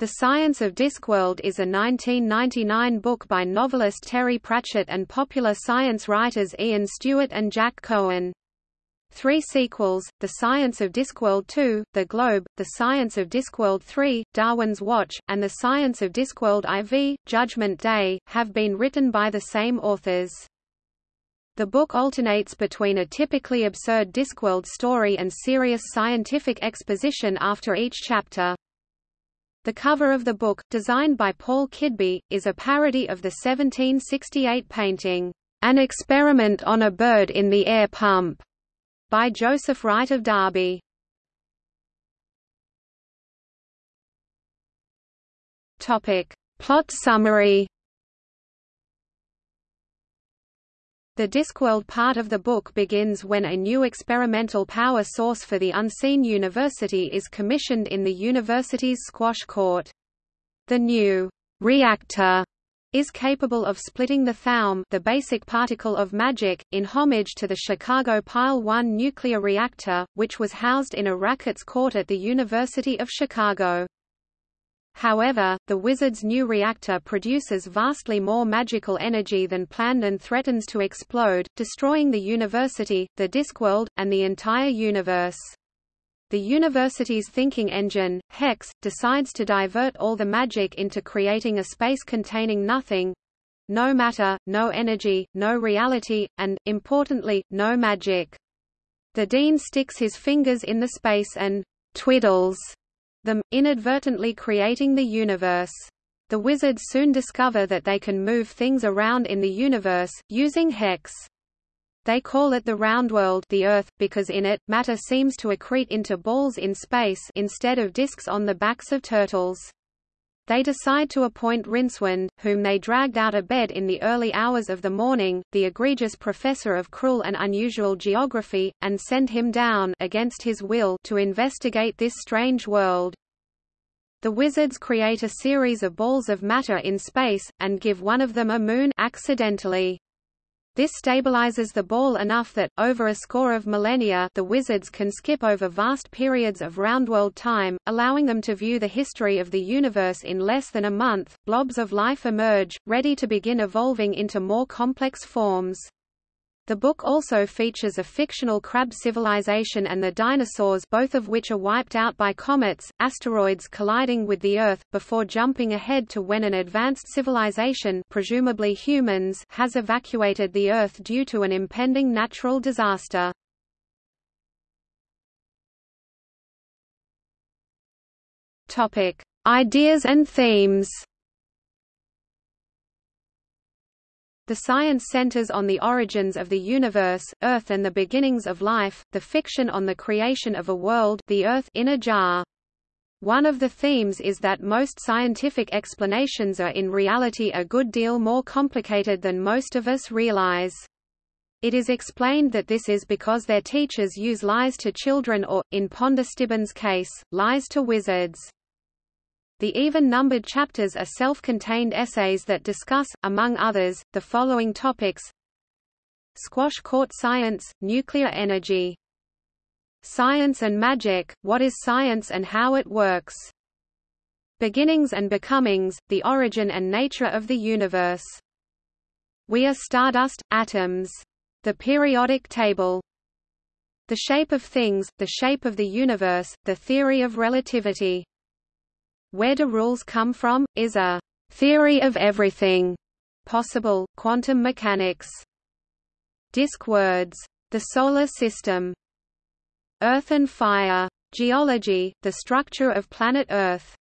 The Science of Discworld is a 1999 book by novelist Terry Pratchett and popular science writers Ian Stewart and Jack Cohen. Three sequels, The Science of Discworld 2, The Globe, The Science of Discworld 3, Darwin's Watch, and The Science of Discworld IV, Judgment Day, have been written by the same authors. The book alternates between a typically absurd Discworld story and serious scientific exposition after each chapter. The cover of the book, designed by Paul Kidby, is a parody of the 1768 painting, An Experiment on a Bird in the Air Pump, by Joseph Wright of Derby. Topic. Plot summary The Discworld part of the book begins when a new experimental power source for the Unseen University is commissioned in the university's squash court. The new reactor is capable of splitting the thaum the basic particle of magic, in homage to the Chicago Pile 1 nuclear reactor, which was housed in a racket's court at the University of Chicago. However, the Wizard's new reactor produces vastly more magical energy than planned and threatens to explode, destroying the university, the Discworld, and the entire universe. The university's thinking engine, Hex, decides to divert all the magic into creating a space containing nothing no matter, no energy, no reality, and, importantly, no magic. The Dean sticks his fingers in the space and twiddles them, inadvertently creating the universe. The wizards soon discover that they can move things around in the universe, using hex. They call it the round world the Earth, because in it, matter seems to accrete into balls in space instead of disks on the backs of turtles. They decide to appoint Rincewind, whom they dragged out of bed in the early hours of the morning, the egregious professor of cruel and unusual geography, and send him down against his will to investigate this strange world. The wizards create a series of balls of matter in space, and give one of them a moon accidentally. This stabilizes the ball enough that, over a score of millennia the wizards can skip over vast periods of roundworld time, allowing them to view the history of the universe in less than a month. Blobs of life emerge, ready to begin evolving into more complex forms. The book also features a fictional crab civilization and the dinosaurs both of which are wiped out by comets, asteroids colliding with the Earth, before jumping ahead to when an advanced civilization presumably humans has evacuated the Earth due to an impending natural disaster. Ideas and themes The science centers on the origins of the universe, Earth and the beginnings of life, the fiction on the creation of a world the Earth in a jar. One of the themes is that most scientific explanations are in reality a good deal more complicated than most of us realize. It is explained that this is because their teachers use lies to children or, in Ponder case, lies to wizards. The even-numbered chapters are self-contained essays that discuss, among others, the following topics. Squash court science, nuclear energy. Science and magic, what is science and how it works. Beginnings and becomings, the origin and nature of the universe. We are stardust, atoms. The periodic table. The shape of things, the shape of the universe, the theory of relativity where do rules come from? is a theory of everything possible, quantum mechanics. Disk words. The Solar System. Earth and Fire. Geology, the structure of planet Earth.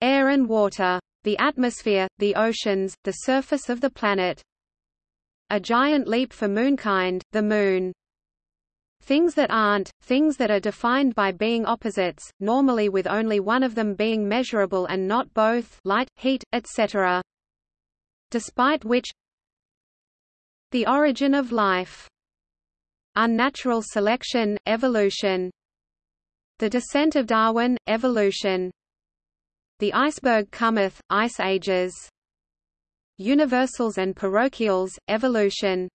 Air and water. The atmosphere, the oceans, the surface of the planet. A giant leap for moonkind, the Moon. Things that aren't, things that are defined by being opposites, normally with only one of them being measurable and not both light, heat, etc. Despite which The origin of life. Unnatural selection, evolution. The descent of Darwin, evolution. The iceberg cometh, ice ages. Universals and parochials, evolution.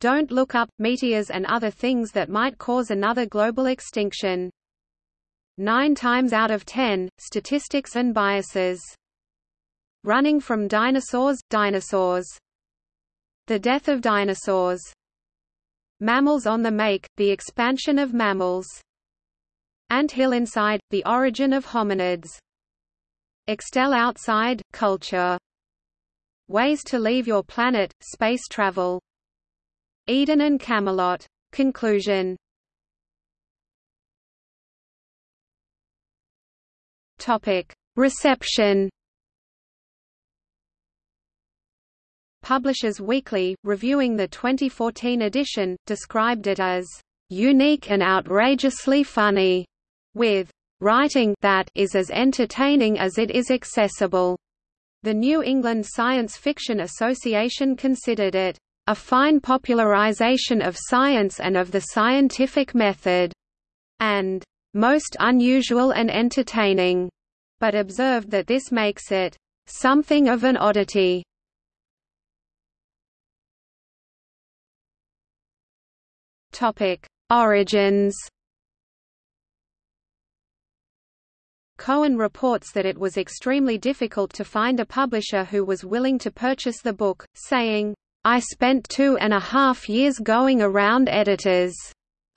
Don't look up, meteors and other things that might cause another global extinction. Nine times out of ten, statistics and biases. Running from dinosaurs, dinosaurs. The death of dinosaurs. Mammals on the make, the expansion of mammals. Ant hill inside, the origin of hominids. Extell outside, culture. Ways to leave your planet, space travel. Eden and Camelot. Conclusion Topic: Reception. Publishers Weekly, reviewing the 2014 edition, described it as unique and outrageously funny, with writing that is as entertaining as it is accessible. The New England Science Fiction Association considered it a fine popularization of science and of the scientific method, and most unusual and entertaining, but observed that this makes it something of an oddity. Topic: Origins. Cohen reports that it was extremely difficult to find a publisher who was willing to purchase the book, saying, I spent two and a half years going around editors.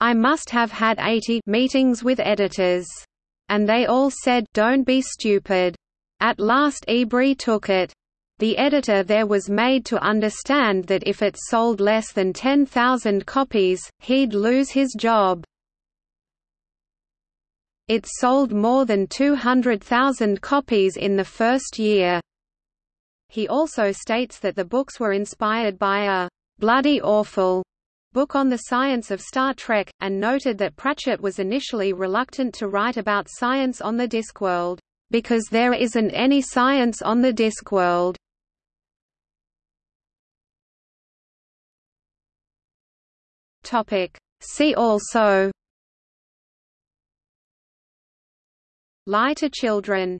I must have had 80 meetings with editors. And they all said, don't be stupid. At last Ebury took it. The editor there was made to understand that if it sold less than 10,000 copies, he'd lose his job. It sold more than 200,000 copies in the first year. He also states that the books were inspired by a bloody awful book on the science of Star Trek, and noted that Pratchett was initially reluctant to write about science on the Discworld, because there isn't any science on the Discworld. See also. Lie to children